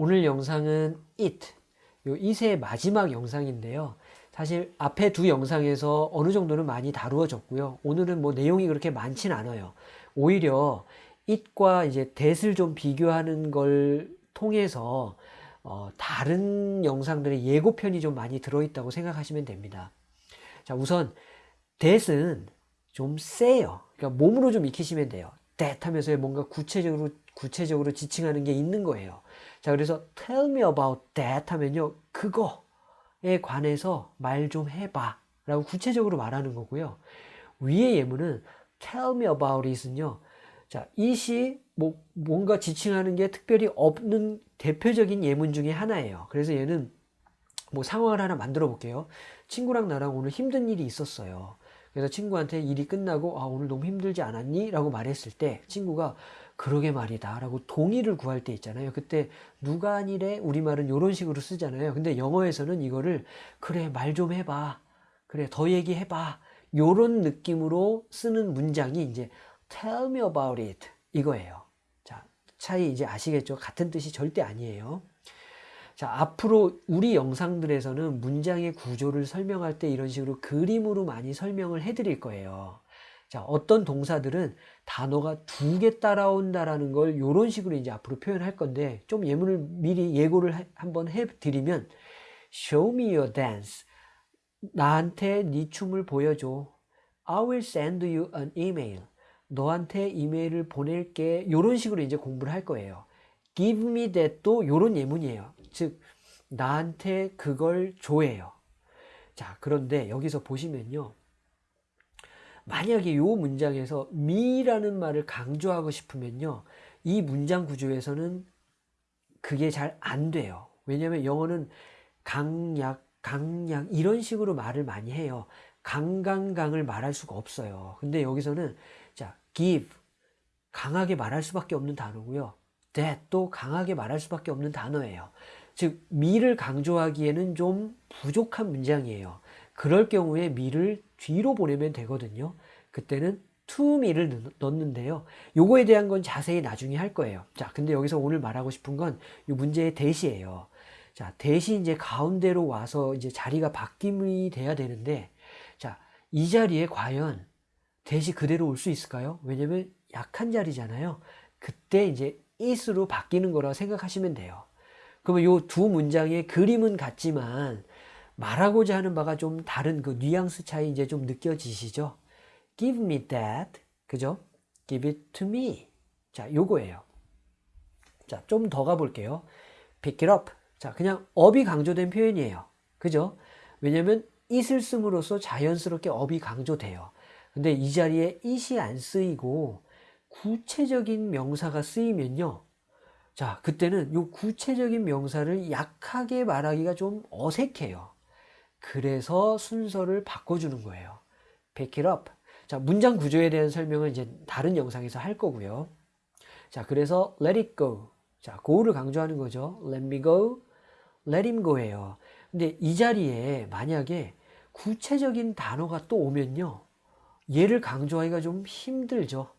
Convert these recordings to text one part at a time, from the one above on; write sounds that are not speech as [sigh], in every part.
오늘 영상은 it, 요 it의 마지막 영상인데요. 사실 앞에 두 영상에서 어느 정도는 많이 다루어졌고요. 오늘은 뭐 내용이 그렇게 많진 않아요. 오히려 it과 이제 that을 좀 비교하는 걸 통해서 어, 다른 영상들의 예고편이 좀 많이 들어있다고 생각하시면 됩니다. 자, 우선 that은 좀 세요. 그러니까 몸으로 좀 익히시면 돼요. that 하면서 뭔가 구체적으로 구체적으로 지칭하는 게 있는 거예요. 자, 그래서 tell me about that 하면요. 그거에 관해서 말 좀 해봐. 라고 구체적으로 말하는 거고요. 위의 예문은 tell me about it은요. 자, it이 뭐 뭔가 지칭하는 게 특별히 없는 대표적인 예문 중에 하나예요. 그래서 얘는 뭐 상황을 하나 만들어 볼게요. 친구랑 나랑 오늘 힘든 일이 있었어요. 그래서 친구한테 일이 끝나고 아 오늘 너무 힘들지 않았니? 라고 말했을 때 친구가 그러게 말이다 라고 동의를 구할 때 있잖아요. 그때 누가 아니래? 우리말은 이런 식으로 쓰잖아요. 근데 영어에서는 이거를 그래 말 좀 해봐. 그래 더 얘기해봐. 요런 느낌으로 쓰는 문장이 이제 tell me about it 이거예요. 자 차이 이제 아시겠죠? 같은 뜻이 절대 아니에요. 자, 앞으로 우리 영상들에서는 문장의 구조를 설명할 때 이런 식으로 그림으로 많이 설명을 해 드릴 거예요. 자, 어떤 동사들은 단어가 두 개 따라온다라는 걸 이런 식으로 이제 앞으로 표현할 건데 좀 예문을 미리 예고를 해, 한번 해 드리면 show me your dance. 나한테 네 춤을 보여줘. I will send you an email. 너한테 이메일을 보낼게. 이런 식으로 이제 공부를 할 거예요. give me that도 이런 예문이에요. 즉 나한테 그걸 줘예요. 자, 그런데 여기서 보시면요. 만약에 이 문장에서 me라는 말을 강조하고 싶으면요. 이 문장 구조에서는 그게 잘 안 돼요. 왜냐하면 영어는 강약, 강약 이런 식으로 말을 많이 해요. 강강강을 말할 수가 없어요. 근데 여기서는 자, give 강하게 말할 수밖에 없는 단어고요. that 또 강하게 말할 수밖에 없는 단어예요. 즉 미를 강조하기에는 좀 부족한 문장이에요. 그럴 경우에 미를 뒤로 보내면 되거든요. 그때는 me를 넣는데요. 요거에 대한 건 자세히 나중에 할 거예요. 자, 근데 여기서 오늘 말하고 싶은 건 이 문제의 대시예요. 자, 대시 이제 가운데로 와서 이제 자리가 바뀜이 돼야 되는데, 자, 이 자리에 과연 대시 그대로 올 수 있을까요? 왜냐면 약한 자리잖아요. 그때 이제 it으로 바뀌는 거라 생각하시면 돼요. 그러면 요두 문장의 그림은 같지만 말하고자 하는 바가 좀 다른 그 뉘앙스 차이 이제 좀 느껴지시죠? Give me that. 그죠? Give it to me. 자, 요거예요. 자, 좀 더 가볼게요. Pick it up. 자, 그냥 업이 강조된 표현이에요. 그죠? 왜냐면 it을 씀으로써 자연스럽게 업이 강조돼요. 근데 이 자리에 it이 안 쓰이고 구체적인 명사가 쓰이면요. 자, 그때는 이 구체적인 명사를 약하게 말하기가 좀 어색해요. 그래서 순서를 바꿔주는 거예요. Pick it up. 자, 문장 구조에 대한 설명은 이제 다른 영상에서 할 거고요. 자, 그래서 let it go. 자, go를 강조하는 거죠. let me go, let him go예요. 근데 이 자리에 만약에 구체적인 단어가 또 오면요. 얘를 강조하기가 좀 힘들죠.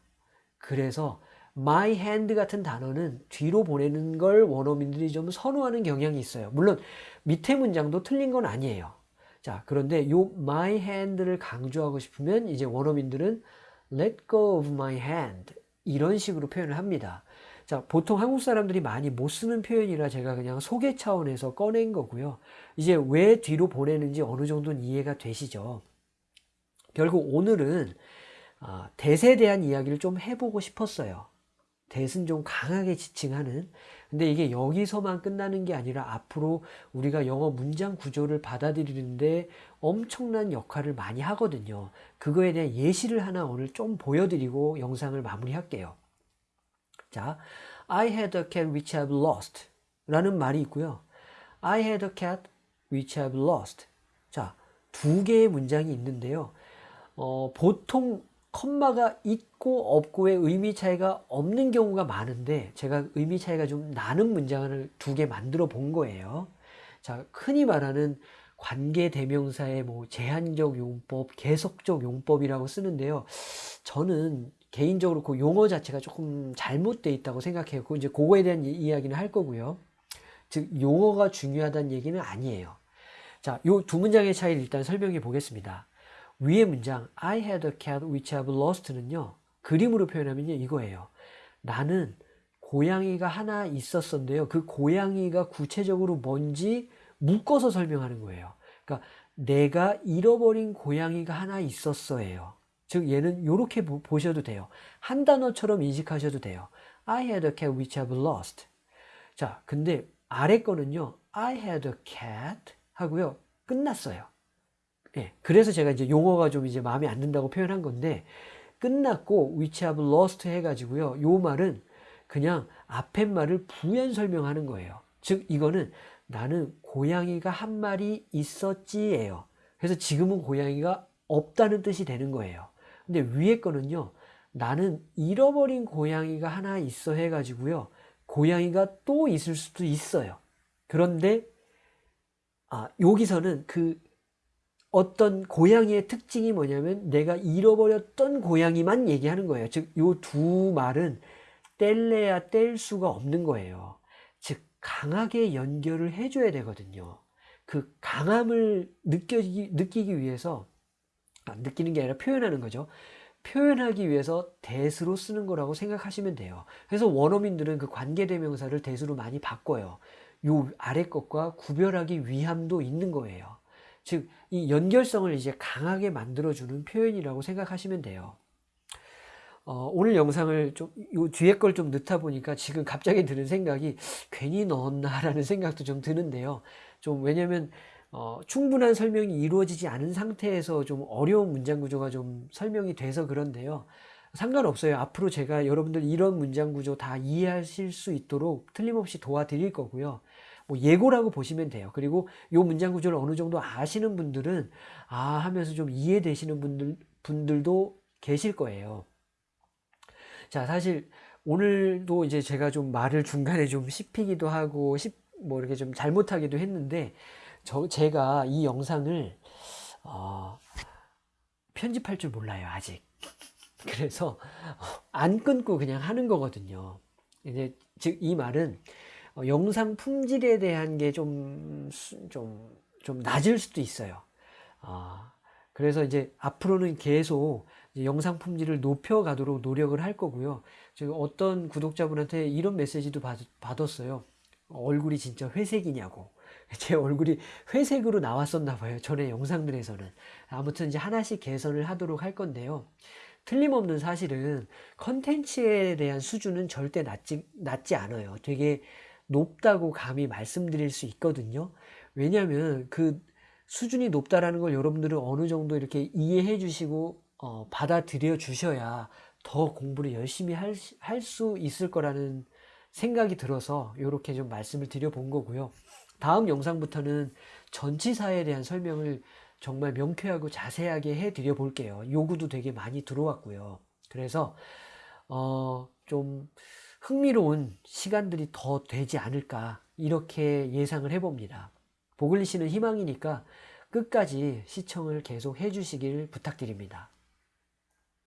그래서 my hand 같은 단어는 뒤로 보내는 걸 원어민들이 좀 선호하는 경향이 있어요. 물론 밑에 문장도 틀린 건 아니에요. 자, 그런데 요 my hand를 강조하고 싶으면 이제 원어민들은 let go of my hand 이런 식으로 표현을 합니다. 자, 보통 한국 사람들이 많이 못 쓰는 표현이라 제가 그냥 소개 차원에서 꺼낸 거고요. 이제 왜 뒤로 보내는지 어느 정도는 이해가 되시죠? 결국 오늘은 아, 대세에 대한 이야기를 좀 해보고 싶었어요. 대은 좀 강하게 지칭하는 근데 이게 여기서만 끝나는 게 아니라 앞으로 우리가 영어 문장 구조를 받아들이는데 엄청난 역할을 많이 하거든요. 그거에 대한 예시를 하나 오늘 좀 보여드리고 영상을 마무리할게요. 자, I had a cat which I've lost 라는 말이 있고요. I had a cat which I've lost. 자, 두 개의 문장이 있는데요. 어, 보통 컴마가 있고 없고의 의미 차이가 없는 경우가 많은데 제가 의미 차이가 좀 나는 문장을 두 개 만들어 본 거예요. 자, 흔히 말하는 관계 대명사의 뭐 제한적 용법, 계속적 용법이라고 쓰는데요. 저는 개인적으로 그 용어 자체가 조금 잘못되어 있다고 생각해요. 그 이제 그거에 대한 이야기는 할 거고요. 즉 용어가 중요하다는 얘기는 아니에요. 자, 요 두 문장의 차이를 일단 설명해 보겠습니다. 위의 문장 I had a cat which I've lost는요. 그림으로 표현하면요. 이거예요. 나는 고양이가 하나 있었었는데요. 그 고양이가 구체적으로 뭔지 묶어서 설명하는 거예요. 그러니까 내가 잃어버린 고양이가 하나 있었어예요. 즉 얘는 이렇게 보셔도 돼요. 한 단어처럼 인식하셔도 돼요. I had a cat which I've lost. 자, 근데 아래 거는요. I had a cat 하고요. 끝났어요. 예. 그래서 제가 이제 용어가 좀 이제 마음에 안 든다고 표현한 건데 끝났고 which I've lost 해가지고요. 요 말은 그냥 앞에 말을 부연 설명하는 거예요. 즉 이거는 나는 고양이가 한 마리 있었지예요. 그래서 지금은 고양이가 없다는 뜻이 되는 거예요. 근데 위에 거는요. 나는 잃어버린 고양이가 하나 있어 해가지고요. 고양이가 또 있을 수도 있어요. 그런데 아, 여기서는 그 어떤 고양이의 특징이 뭐냐면 내가 잃어버렸던 고양이만 얘기하는 거예요. 즉, 요두 말은 뗄래야 뗄 수가 없는 거예요. 즉, 강하게 연결을 해줘야 되거든요. 그 강함을 느끼기, 느끼기 위해서, 아, 느끼는 게 아니라 표현하는 거죠. 표현하기 위해서 대수로 쓰는 거라고 생각하시면 돼요. 그래서 원어민들은 그 관계대명사를 대수로 많이 바꿔요. 요 아래 것과 구별하기 위함도 있는 거예요. 즉, 이 연결성을 이제 강하게 만들어주는 표현이라고 생각하시면 돼요. 어, 오늘 영상을 좀, 요 뒤에 걸 좀 넣다 보니까 지금 갑자기 드는 생각이 괜히 넣었나라는 생각도 좀 드는데요. 좀 왜냐면, 어, 충분한 설명이 이루어지지 않은 상태에서 좀 어려운 문장 구조가 좀 설명이 돼서 그런데요. 상관없어요. 앞으로 제가 여러분들 이런 문장 구조 다 이해하실 수 있도록 틀림없이 도와드릴 거고요. 뭐 예고라고 보시면 돼요. 그리고 이 문장 구조를 어느 정도 아시는 분들은 아 하면서 좀 이해되시는 분들 분들도 계실 거예요. 자, 사실 오늘도 이제 제가 좀 말을 중간에 좀 씹히기도 하고 씹 뭐 이렇게 좀 잘못하기도 했는데 저 제가 이 영상을 어, 편집할 줄 몰라요 아직. 그래서 안 끊고 그냥 하는 거거든요. 이제 즉 이 말은 어, 영상 품질에 대한 게 좀, 좀, 좀 낮을 수도 있어요. 아, 그래서 이제 앞으로는 계속 이제 영상 품질을 높여 가도록 노력을 할 거고요. 지금 어떤 구독자분한테 이런 메시지도 받, 받았어요. 얼굴이 진짜 회색이냐고. [laughs] 제 얼굴이 회색으로 나왔었나 봐요. 전에 영상들에서는. 아무튼 이제 하나씩 개선을 하도록 할 건데요. 틀림없는 사실은 컨텐츠에 대한 수준은 절대 낮지, 낮지 않아요. 되게 높다고 감히 말씀드릴 수 있거든요. 왜냐하면 그 수준이 높다라는 걸 여러분들은 어느 정도 이렇게 이해해 주시고 어, 받아들여 주셔야 더 공부를 열심히 할 수 있을 거라는 생각이 들어서 이렇게 좀 말씀을 드려 본 거고요. 다음 영상부터는 전치사에 대한 설명을 정말 명쾌하고 자세하게 해 드려 볼게요. 요구도 되게 많이 들어왔고요. 그래서 어, 좀 흥미로운 시간들이 더 되지 않을까 이렇게 예상을 해봅니다. 보글리 씨는 희망이니까 끝까지 시청을 계속 해주시길 부탁드립니다.